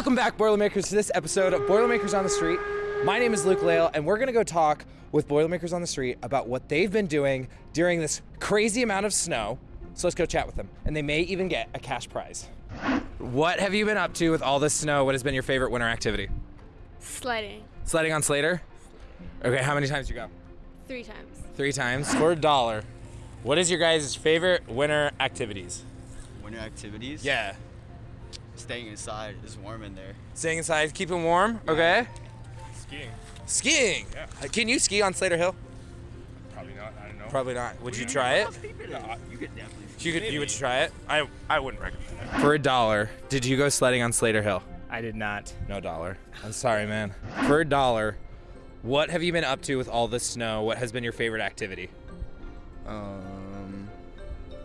Welcome back, Boilermakers, to this episode of Boilermakers on the Street. My name is Luke Lale, and we're gonna go talk with Boilermakers on the Street about what they've been doing during this crazy amount of snow. So let's go chat with them, and they may even get a cash prize. What have you been up to with all this snow? What has been your favorite winter activity? Sledding. Sledding on Slater? Okay, how many times you go? Three times. Three times. For a dollar. What is your guys' favorite winter activities? Winter activities? Yeah. Staying inside is warm in there. Staying inside, keeping warm. Okay. Skiing. Skiing. Can you ski on Slater Hill? Probably not. I don't know. Probably not. Would you try it? No, you could definitely. You could. You would try it I I wouldn't recommend it. for a dollar. Did you go sledding on Slater Hill? I did not. No dollar. I'm sorry, man. For a dollar, what have you been up to with all this snow? What has been your favorite activity? Um,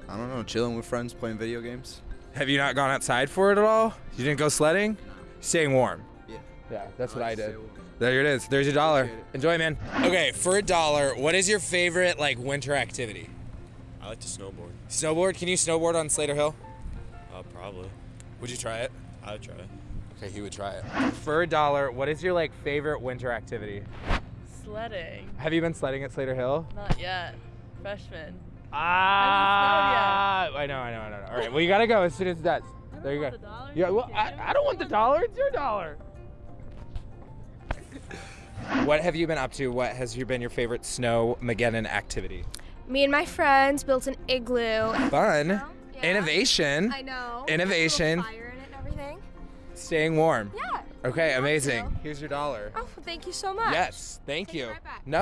I don't know, chilling with friends, playing video games. Have you not gone outside for it at all? You didn't go sledding? Staying warm. Yeah. Yeah, that's what I I like to did. There it is. There's your dollar. Enjoy, man. Okay, for a dollar, what is your favorite like winter activity? I like to snowboard. Snowboard? Can you snowboard on Slater Hill? Uh, probably. Would you try it? I would try it. Okay, he would try it. For a dollar, what is your like favorite winter activity? Sledding. Have you been sledding at Slater Hill? Not yet. Freshman. Ah, I know, I know, I know. All right, well you gotta go as soon as it's done. There you go. the. Yeah, well, I, I don't want the dollar. It's your dollar. what have you been up to? What has you been your favorite snow Mageddon activity? Me and my friends built an igloo. Fun, Yeah. innovation, I know. Innovation. Fire in it and everything. staying warm. Yeah. Okay, amazing. Here's your dollar. Oh, thank you so much. Yes, thank Take you. right back. No.